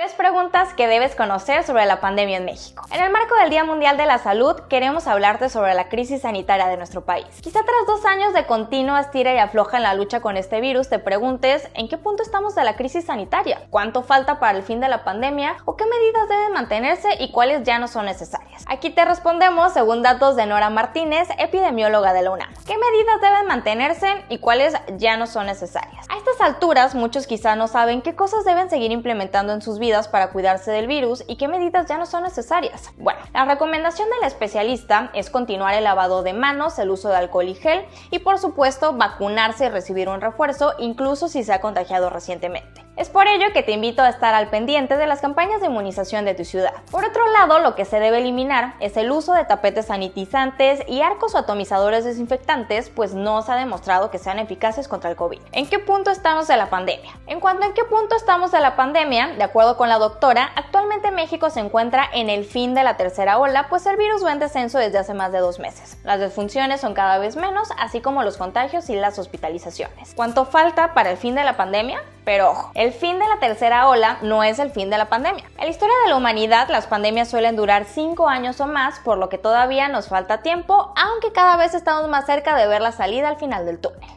Tres preguntas que debes conocer sobre la pandemia en México. En el marco del Día Mundial de la Salud, queremos hablarte sobre la crisis sanitaria de nuestro país. Quizá tras dos años de continua estira y afloja en la lucha con este virus, te preguntes en qué punto estamos de la crisis sanitaria, cuánto falta para el fin de la pandemia o qué medidas deben mantenerse y cuáles ya no son necesarias. Aquí te respondemos según datos de Nora Martínez, epidemióloga de la UNAM. ¿Qué medidas deben mantenerse y cuáles ya no son necesarias? A estas alturas, muchos quizá no saben qué cosas deben seguir implementando en sus vidas para cuidarse del virus y qué medidas ya no son necesarias. Bueno, la recomendación del especialista es continuar el lavado de manos, el uso de alcohol y gel y por supuesto vacunarse y recibir un refuerzo incluso si se ha contagiado recientemente. Es por ello que te invito a estar al pendiente de las campañas de inmunización de tu ciudad. Por otro lado, lo que se debe eliminar es el uso de tapetes sanitizantes y arcos o atomizadores desinfectantes, pues no se ha demostrado que sean eficaces contra el COVID. ¿En qué punto estamos de la pandemia? En cuanto a en qué punto estamos de la pandemia, de acuerdo con la doctora, actualmente México se encuentra en el fin de la tercera ola, pues el virus va en descenso desde hace más de dos meses. Las desfunciones son cada vez menos, así como los contagios y las hospitalizaciones. ¿Cuánto falta para el fin de la pandemia? Pero ojo, el fin de la tercera ola no es el fin de la pandemia. En la historia de la humanidad, las pandemias suelen durar 5 años o más, por lo que todavía nos falta tiempo, aunque cada vez estamos más cerca de ver la salida al final del túnel.